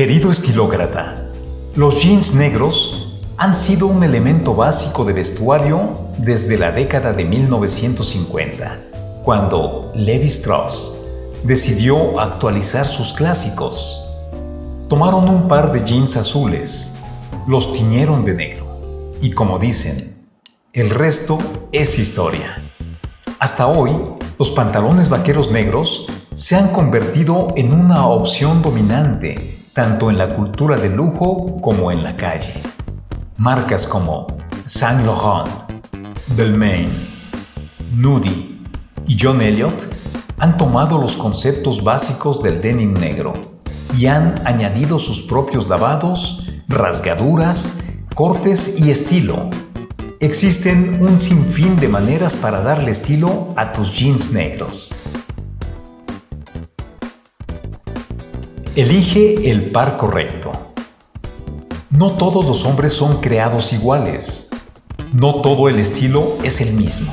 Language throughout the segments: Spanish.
Querido estilócrata, los jeans negros han sido un elemento básico de vestuario desde la década de 1950, cuando Levi Strauss decidió actualizar sus clásicos. Tomaron un par de jeans azules, los tiñeron de negro y como dicen, el resto es historia. Hasta hoy, los pantalones vaqueros negros se han convertido en una opción dominante tanto en la cultura de lujo como en la calle. Marcas como Saint Laurent, Belmain, Nudie y John Elliott han tomado los conceptos básicos del denim negro y han añadido sus propios lavados, rasgaduras, cortes y estilo. Existen un sinfín de maneras para darle estilo a tus jeans negros. Elige el par correcto. No todos los hombres son creados iguales. No todo el estilo es el mismo.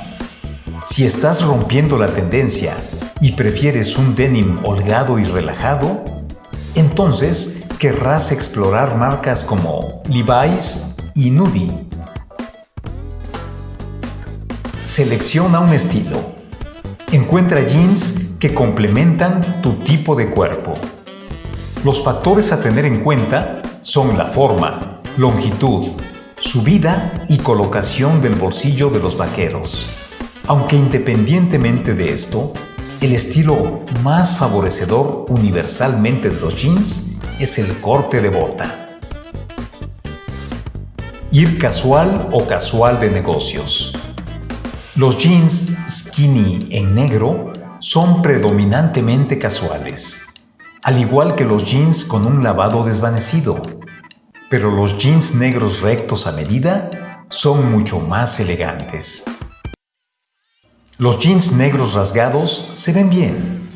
Si estás rompiendo la tendencia y prefieres un denim holgado y relajado, entonces querrás explorar marcas como Levi's y Nudie. Selecciona un estilo. Encuentra jeans que complementan tu tipo de cuerpo. Los factores a tener en cuenta son la forma, longitud, subida y colocación del bolsillo de los vaqueros. Aunque independientemente de esto, el estilo más favorecedor universalmente de los jeans es el corte de bota. Ir casual o casual de negocios. Los jeans skinny en negro son predominantemente casuales, al igual que los jeans con un lavado desvanecido. Pero los jeans negros rectos a medida son mucho más elegantes. Los jeans negros rasgados se ven bien,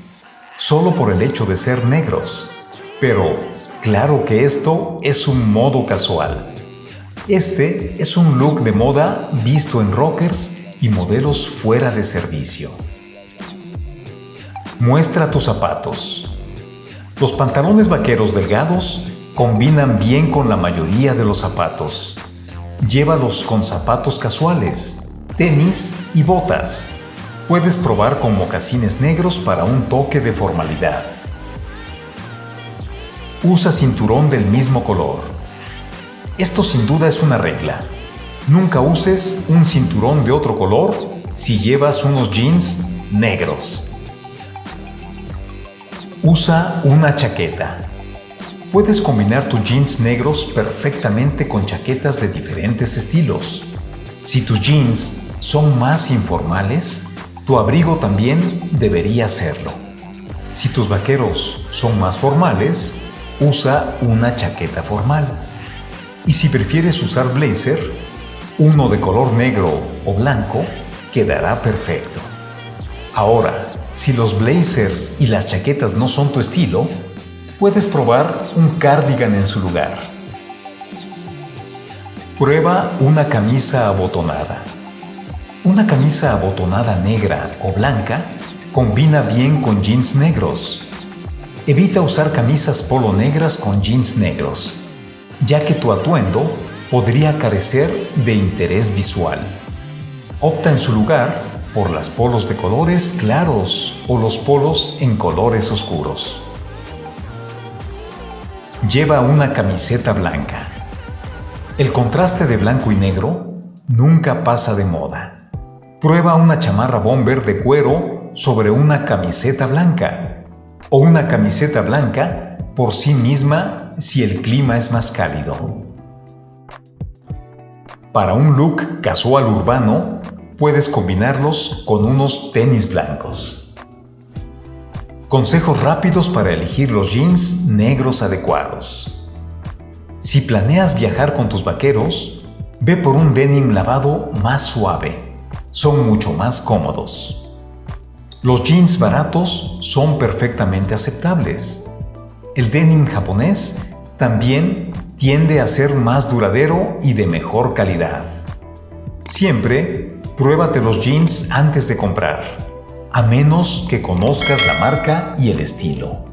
solo por el hecho de ser negros. Pero claro que esto es un modo casual. Este es un look de moda visto en rockers y modelos fuera de servicio. Muestra tus zapatos. Los pantalones vaqueros delgados combinan bien con la mayoría de los zapatos. Llévalos con zapatos casuales, tenis y botas. Puedes probar con mocasines negros para un toque de formalidad. Usa cinturón del mismo color. Esto sin duda es una regla. Nunca uses un cinturón de otro color si llevas unos jeans negros. Usa una chaqueta. Puedes combinar tus jeans negros perfectamente con chaquetas de diferentes estilos. Si tus jeans son más informales, tu abrigo también debería serlo. Si tus vaqueros son más formales, usa una chaqueta formal. Y si prefieres usar blazer, uno de color negro o blanco quedará perfecto. Ahora, si los blazers y las chaquetas no son tu estilo, puedes probar un cardigan en su lugar. Prueba una camisa abotonada. Una camisa abotonada negra o blanca combina bien con jeans negros. Evita usar camisas polo negras con jeans negros, ya que tu atuendo podría carecer de interés visual. Opta en su lugar por las polos de colores claros o los polos en colores oscuros. Lleva una camiseta blanca. El contraste de blanco y negro nunca pasa de moda. Prueba una chamarra bomber de cuero sobre una camiseta blanca o una camiseta blanca por sí misma si el clima es más cálido. Para un look casual urbano, puedes combinarlos con unos tenis blancos. Consejos rápidos para elegir los jeans negros adecuados. Si planeas viajar con tus vaqueros, ve por un denim lavado más suave son mucho más cómodos. Los jeans baratos son perfectamente aceptables. El denim japonés también tiende a ser más duradero y de mejor calidad. Siempre pruébate los jeans antes de comprar, a menos que conozcas la marca y el estilo.